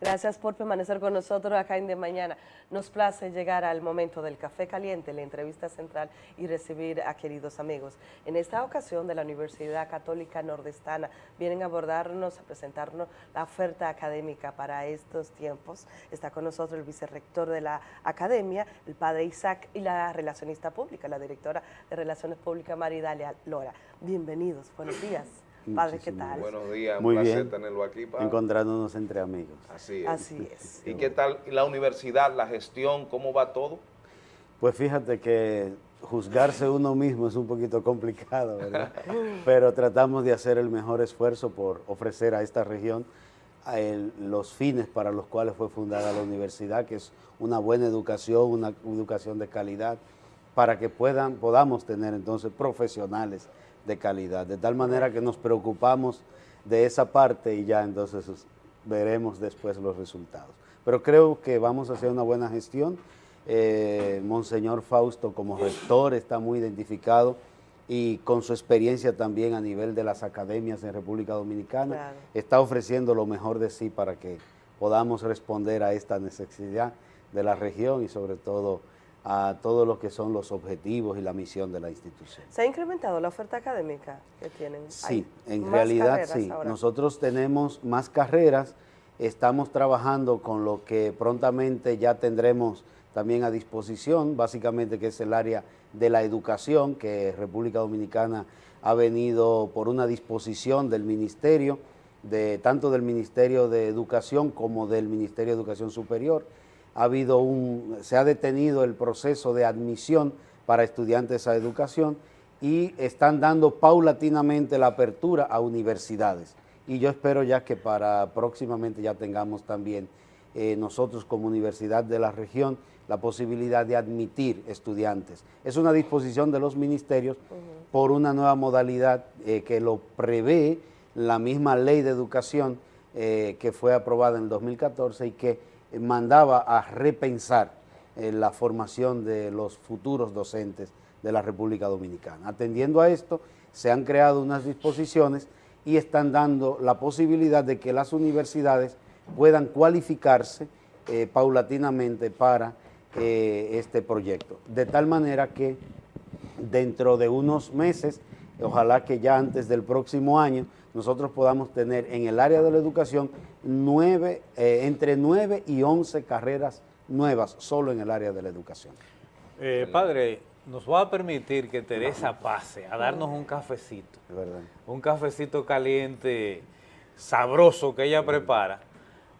Gracias por permanecer con nosotros acá en De Mañana. Nos place llegar al momento del café caliente, la entrevista central y recibir a queridos amigos. En esta ocasión de la Universidad Católica Nordestana vienen a abordarnos, a presentarnos la oferta académica para estos tiempos. Está con nosotros el vicerrector de la academia, el padre Isaac, y la relacionista pública, la directora de Relaciones Públicas, Maridalia Lora. Bienvenidos, buenos días. Padre, ¿qué tal? Buenos días, Muy un placer bien. tenerlo aquí, padre. Encontrándonos entre amigos. Así es. Así es. ¿Y qué tal la universidad, la gestión, cómo va todo? Pues fíjate que juzgarse uno mismo es un poquito complicado, ¿verdad? Pero tratamos de hacer el mejor esfuerzo por ofrecer a esta región a el- los fines para los cuales fue fundada la universidad, que es una buena educación, una educación de calidad, para que puedan, podamos tener entonces profesionales de calidad, de tal manera que nos preocupamos de esa parte y ya entonces es- veremos después los resultados. Pero creo que vamos a hacer una buena gestión. Eh, Monseñor Fausto como rector está muy identificado y con su experiencia también a nivel de las academias en República Dominicana, Claro. está ofreciendo lo mejor de sí para que podamos responder a esta necesidad de la región y sobre todo a todo lo que son los objetivos y la misión de la institución. ¿Se ha incrementado la oferta académica que tienen? Sí, ¿Hay en realidad sí. ahora? Nosotros tenemos más carreras, estamos trabajando con lo que prontamente ya tendremos también a disposición, básicamente que es el área de la educación, que República Dominicana ha venido por una disposición del Ministerio, de, tanto del Ministerio de Educación como del Ministerio de Educación Superior. Ha habido un, se ha detenido el proceso de admisión para estudiantes a educación y están dando paulatinamente la apertura a universidades. Y yo espero ya que para próximamente ya tengamos también eh, nosotros como universidad de la región la posibilidad de admitir estudiantes. Es una disposición de los ministerios por una nueva modalidad eh, que lo prevé la misma ley de educación eh, que fue aprobada en el 2014 y que mandaba a repensar eh, la formación de los futuros docentes de la República Dominicana. Atendiendo a esto, se han creado unas disposiciones y están dando la posibilidad de que las universidades puedan cualificarse eh, paulatinamente para eh, este proyecto. De tal manera que dentro de unos meses, ojalá que ya antes del próximo año, nosotros podamos tener en el área de la educación nueve, eh, entre 9 y 11 carreras nuevas solo en el área de la educación. Eh, padre, nos va a permitir que Teresa pase a darnos un cafecito, un cafecito caliente, sabroso que ella prepara,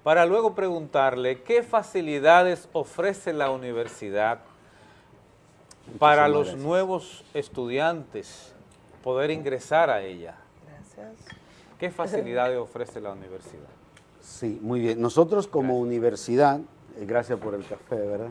para luego preguntarle qué facilidades ofrece la universidad para los gracias. nuevos estudiantes poder ingresar a ella. Gracias. ¿Qué facilidades ofrece la universidad? Sí, muy bien. Nosotros como universidad, eh, gracias por el café, ¿verdad?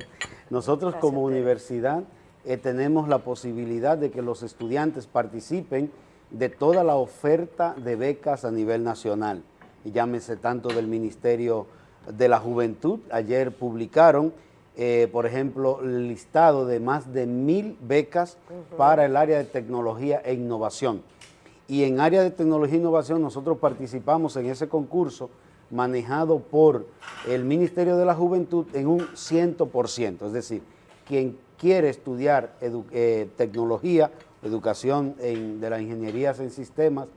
Nosotros Gracias, como universidad eh, tenemos la posibilidad de que los estudiantes participen de toda la oferta de becas a nivel nacional. Y llámese tanto del Ministerio de la Juventud, ayer publicaron, eh, por ejemplo, el listado de más de mil becas para el área de tecnología e innovación. Y en área de tecnología e innovación nosotros participamos en ese concurso manejado por el Ministerio de la Juventud en un 100%, es decir, quien quiere estudiar edu- eh, tecnología, educación en- de las ingenierías en sistemas,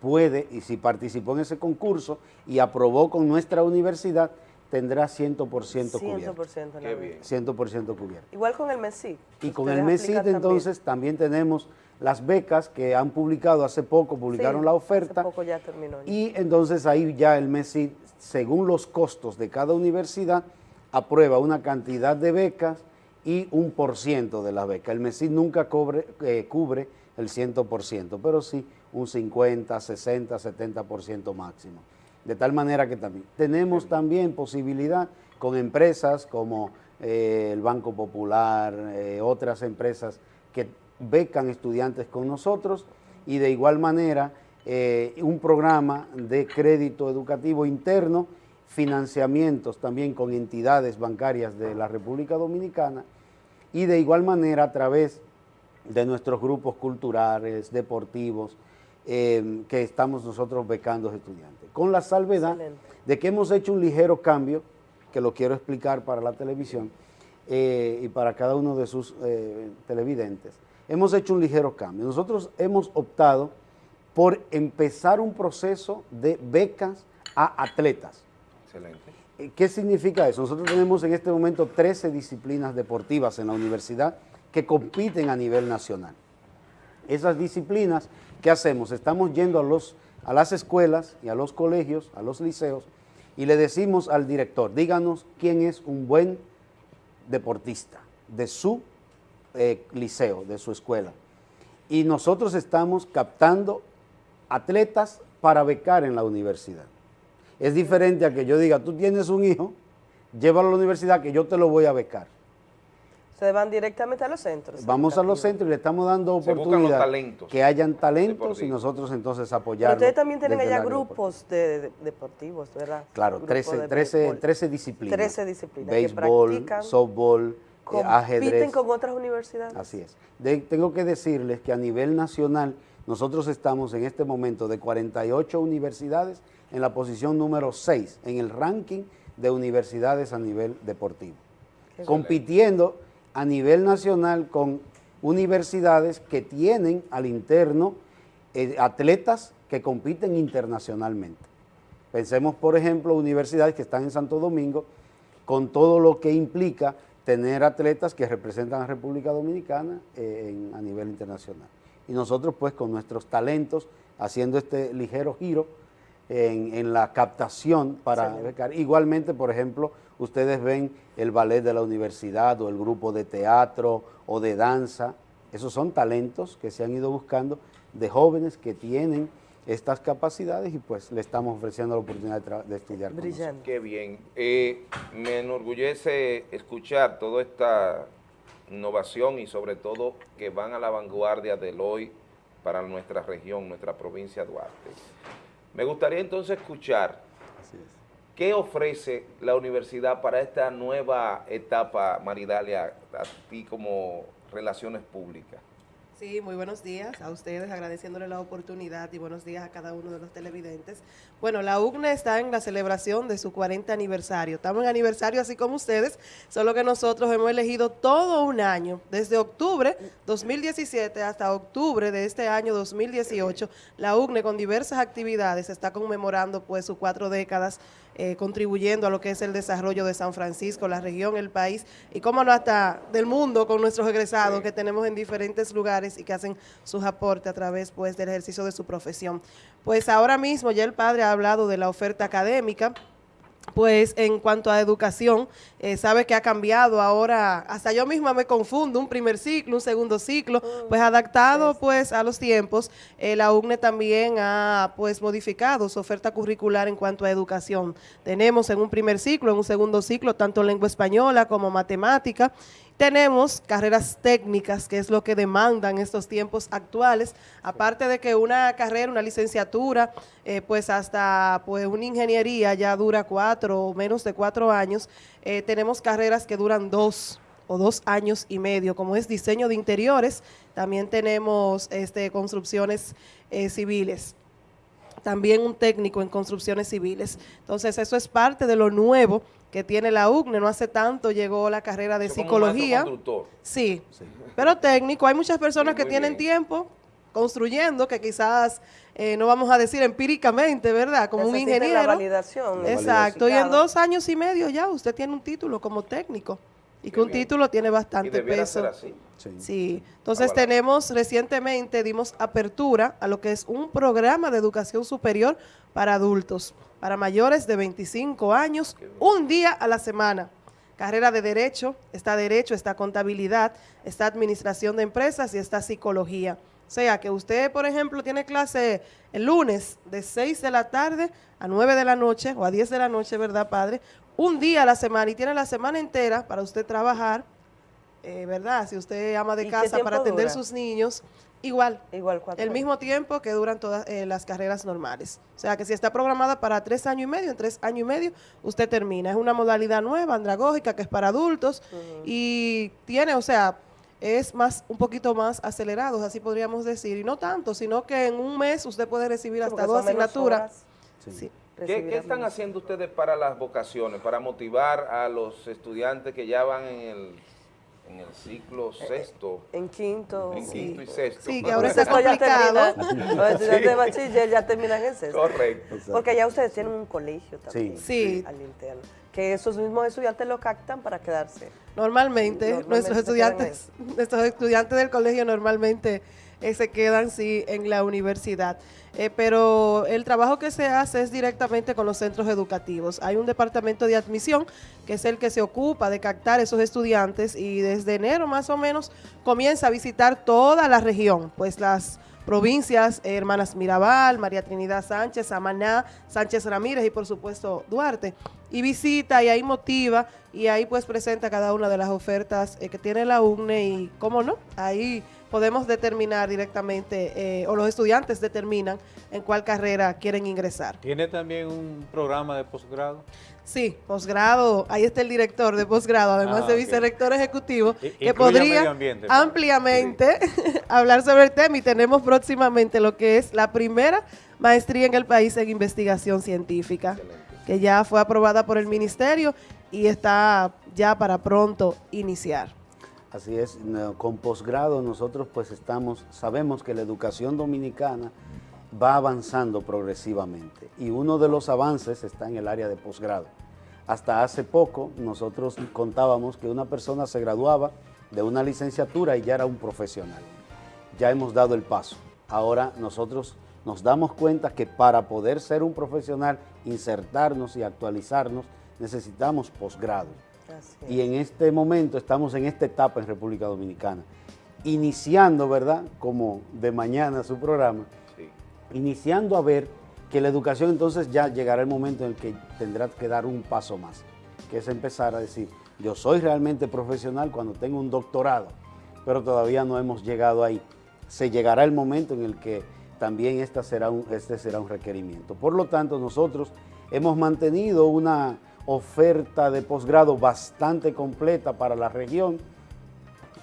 puede, y si participó en ese concurso y aprobó con nuestra universidad, tendrá 100% cubierto. 100% Qué la bien. 100% cubierto. Igual con el MESIC. Y con el MESID también. entonces también tenemos las becas que han publicado hace poco, publicaron Sí, la hace oferta. poco ya terminó. ya. Y entonces ahí ya el MESID, según los costos de cada universidad, aprueba una cantidad de becas y un por ciento de las becas. El MESID nunca cobre- eh, cubre el 100%, pero sí un 50, 60, 70% máximo. De tal manera que también tenemos también posibilidad con empresas como eh, el Banco Popular, eh, otras empresas que becan estudiantes con nosotros y de igual manera eh, un programa de crédito educativo interno, financiamientos también con entidades bancarias de la República Dominicana y de igual manera a través de nuestros grupos culturales, deportivos, eh, que estamos nosotros becando estudiantes. Con la salvedad de que hemos hecho un ligero cambio, que lo quiero explicar para la televisión eh, y para cada uno de sus televidentes. Hemos hecho un ligero cambio. Nosotros hemos optado por empezar un proceso de becas a atletas. Excelente. ¿Qué significa eso? Nosotros tenemos en este momento 13 disciplinas deportivas en la universidad que compiten a nivel nacional. Esas disciplinas, ¿qué hacemos? Estamos yendo a, los, a las escuelas y a los colegios, a los liceos, y le decimos al director, díganos quién es un buen deportista de su eh, liceo, de su escuela. Y nosotros estamos captando atletas para becar en la universidad. Es diferente a que yo diga, tú tienes un hijo, llévalo a la universidad que yo te lo voy a becar. Se van directamente a los centros. Vamos a los centros y le estamos dando oportunidad que hayan talentos y nosotros entonces apoyarlos. Ustedes también tienen allá grupos de, deportivos, ¿verdad? Claro, 13, 13, disciplinas. 13 disciplinas. Béisbol, softball, ajedrez. ¿Compiten con otras universidades? Así es. tengo que decirles que a nivel nacional nosotros estamos en este momento de 48 universidades en la posición número 6 en el ranking de universidades a nivel deportivo, compitiendo a nivel nacional con universidades que tienen al interno eh, atletas que compiten internacionalmente. Pensemos, por ejemplo, universidades que están en Santo Domingo, con todo lo que implica tener atletas que representan a República Dominicana eh, a nivel internacional. Y nosotros, pues, con nuestros talentos, haciendo este ligero giro, en, la captación para. Igualmente, por ejemplo, ustedes ven el ballet de la universidad o el grupo de teatro o de danza. Esos son talentos que se han ido buscando de jóvenes que tienen estas capacidades y pues le estamos ofreciendo la oportunidad de, estudiar Brillante. Qué bien. Eh, me enorgullece escuchar toda esta innovación y sobre todo que van a la vanguardia del hoy para nuestra región, nuestra provincia de Duarte. Me gustaría entonces escuchar qué ofrece la universidad para esta nueva etapa, Maridalia, a ti como Relaciones Públicas. Sí, muy buenos días a ustedes, agradeciéndole la oportunidad y buenos días a cada uno de los televidentes. Bueno, la UCNE está en la celebración de su 40 aniversario. Estamos en aniversario así como ustedes, solo que nosotros hemos elegido todo un año, desde octubre 2017 hasta octubre de este año 2018, la UCNE con diversas actividades está conmemorando pues sus cuatro décadas eh, contribuyendo a lo que es el desarrollo de San Francisco, la región, el país y cómo no hasta del mundo con nuestros egresados que tenemos en diferentes lugares y que hacen sus aportes a través pues del ejercicio de su profesión. Pues ahora mismo ya el padre ha hablado de la oferta académica, pues en cuanto a educación, eh, sabe que ha cambiado ahora, hasta yo misma me confundo, un primer ciclo, un segundo ciclo, oh, pues adaptado pues a los tiempos, eh, la UNE también ha pues modificado su oferta curricular en cuanto a educación. Tenemos en un primer ciclo, en un segundo ciclo, tanto lengua española como matemática, tenemos carreras técnicas, que es lo que demandan estos tiempos actuales, aparte de que una carrera, una licenciatura, eh, pues hasta pues una ingeniería ya dura cuatro o menos de cuatro años, eh, tenemos carreras que duran dos o dos años y medio, como es diseño de interiores, también tenemos este, construcciones eh, civiles también un técnico en construcciones civiles. Entonces, eso es parte de lo nuevo que tiene la UCNE. No hace tanto llegó la carrera de psicología. Sí, pero técnico. Hay muchas personas que tienen tiempo construyendo, que quizás eh, no vamos a decir empíricamente, ¿verdad? Como un ingeniero. La validación. Exacto. Y en dos años y medio ya usted tiene un título como técnico. Y que un título tiene bastante peso. Sí. Entonces tenemos recientemente dimos apertura a lo que es un programa de educación superior para adultos para mayores de 25 años, un día a la semana. Carrera de Derecho, está Derecho, está Contabilidad, está Administración de Empresas y está Psicología. O sea, que usted, por ejemplo, tiene clase el lunes de 6 de la tarde a 9 de la noche o a 10 de la noche, ¿verdad, padre? Un día a la semana y tiene la semana entera para usted trabajar, eh, ¿verdad? Si usted ama de casa para atender sus niños, Igual. Igual El mismo tiempo que duran todas eh, las carreras normales. O sea que si está programada para tres años y medio, en tres años y medio usted termina. Es una modalidad nueva, andragógica, que es para adultos y tiene, o sea, es más un poquito más acelerados, así podríamos decir, y no tanto, sino que en un mes usted puede recibir hasta dos asignaturas. Sí. Sí. ¿Qué, están haciendo ustedes para las vocaciones, para motivar a los estudiantes que ya van en el, en el ciclo sexto, En quinto. en sí. quinto y sexto? Sí, que ahora está Sexto ya complicado. terminan, los estudiantes de bachiller ya terminan en sexto. Correcto. Porque ya ustedes tienen un colegio también. Sí. Al interno. Que esos mismos estudiantes lo captan para quedarse. Normalmente, Normalmente nuestros estudiantes, nuestros estudiantes del colegio normalmente eh, se quedan sí en la universidad. Eh, pero el trabajo que se hace es directamente con los centros educativos. Hay un departamento de admisión que es el que se ocupa de captar esos estudiantes y desde enero más o menos comienza a visitar toda la región, pues las provincias, eh, Hermanas Mirabal, María Trinidad Sánchez, Amaná, Sánchez Ramírez y por supuesto Duarte. Y visita y ahí motiva y ahí pues presenta cada una de las ofertas eh, que tiene la UNE y cómo no, ahí podemos determinar directamente eh, o los estudiantes determinan en cuál carrera quieren ingresar. ¿Tiene también un programa de posgrado? Sí, posgrado, ahí está el director de posgrado, además Ah, de ok. vicerrector ejecutivo, I- que podría ambiente, pues. ampliamente hablar sobre el tema y tenemos próximamente lo que es la primera maestría en el país en investigación científica, Excelente. Que ya fue aprobada por el ministerio y está ya para pronto iniciar. Así es, con posgrado nosotros pues estamos, sabemos que la educación dominicana va avanzando progresivamente y uno de los avances está en el área de posgrado. Hasta hace poco nosotros contábamos que una persona se graduaba de una licenciatura y ya era un profesional. Ya hemos dado el paso. Ahora nosotros nos damos cuenta que para poder ser un profesional, insertarnos y actualizarnos, necesitamos posgrado. Y en este momento estamos en esta etapa en República Dominicana, iniciando, ¿verdad? Como de mañana su programa, Sí. iniciando a ver que la educación entonces ya llegará el momento en el que tendrá que dar un paso más, que es empezar a decir, yo soy realmente profesional cuando tengo un doctorado, pero todavía no hemos llegado ahí. Se llegará el momento en el que también esta será un, este será un requerimiento. Por lo tanto, nosotros hemos mantenido una oferta de posgrado bastante completa para la región,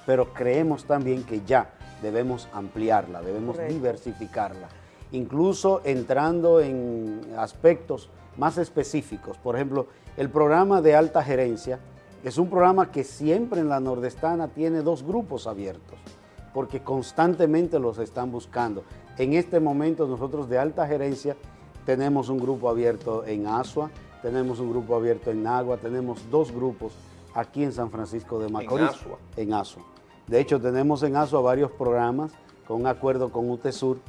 pero creemos también que ya debemos ampliarla, debemos Correcto. diversificarla, incluso entrando en aspectos más específicos. Por ejemplo, el programa de alta gerencia es un programa que siempre en la nordestana tiene dos grupos abiertos, porque constantemente los están buscando. En este momento nosotros de alta gerencia tenemos un grupo abierto en Asua, tenemos un grupo abierto en Nagua, tenemos dos grupos aquí en San Francisco de Macorís. Asua. En Asua. De hecho, tenemos en Asua varios programas con un acuerdo con UTESUR,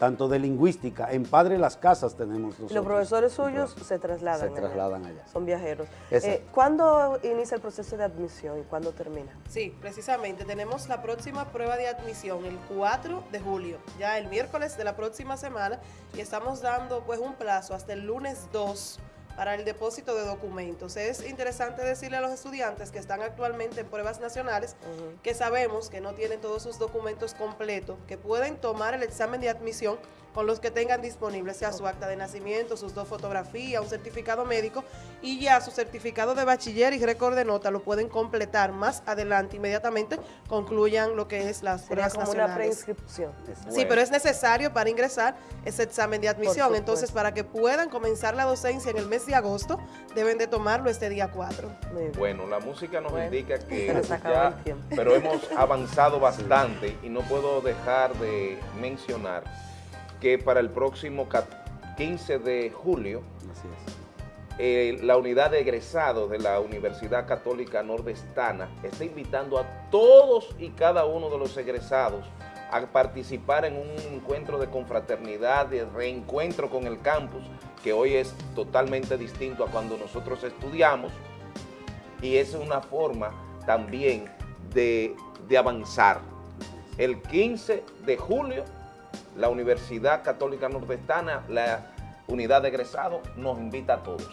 tanto de lingüística, en Padre Las Casas tenemos nosotros. los profesores suyos se trasladan. Se trasladan allá. Son viajeros. Eh, ¿Cuándo inicia el proceso de admisión y cuándo termina? Sí, precisamente. Tenemos la próxima prueba de admisión el 4 de julio, ya el miércoles de la próxima semana, y estamos dando pues un plazo hasta el lunes 2 para el depósito de documentos. Es interesante decirle a los estudiantes que están actualmente en pruebas nacionales que sabemos que no tienen todos sus documentos completos, que pueden tomar el examen de admisión con los que tengan disponibles, sea su acta de nacimiento, sus dos fotografías, un certificado médico y ya su certificado de bachiller y récord de nota lo pueden completar más adelante, inmediatamente concluyan lo que es las Sería pruebas como una preinscripción. Sí, pero es necesario para ingresar ese examen de admisión. Entonces, para que puedan comenzar la docencia en el mes de agosto, deben de tomarlo este día 4. Muy bien. Bueno, la música nos Bueno, indica que ya, pero hemos avanzado bastante y no puedo dejar de mencionar que para el próximo ca- 15 de julio Así es. eh, la unidad de egresados de la Universidad Católica Nordestana está invitando a todos y cada uno de los egresados a participar en un encuentro de confraternidad, de reencuentro con el campus, que hoy es totalmente distinto a cuando nosotros estudiamos, y es una forma también de, de avanzar. El 15 de julio, la Universidad Católica Nordestana, la unidad de egresados, nos invita a todos.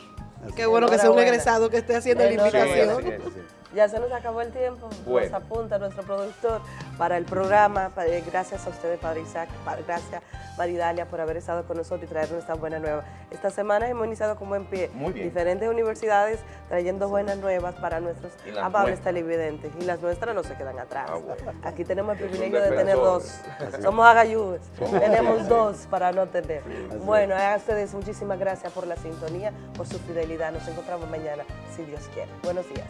Qué bueno que sea un egresado que esté haciendo la invitación. Sí, así es. Así es. Ya se nos acabó el tiempo. Bueno. Nos apunta nuestro productor para el programa. Eh, Gracias a ustedes, Padre Isaac. Gracias, Maridalia, por haber estado con nosotros y traernos esta buena nueva. Esta semana hemos iniciado con buen pie. Muy bien. Diferentes universidades trayendo buenas nuevas para nuestros amables nuestras. televidentes. Y las nuestras no se quedan atrás. Ah, bueno. Aquí tenemos el privilegio de tener dos. Somos. Somos Tenemos dos para no tener. Bueno, a ustedes muchísimas gracias por la sintonía, por su fidelidad. Nos encontramos mañana, si Dios quiere. Buenos días.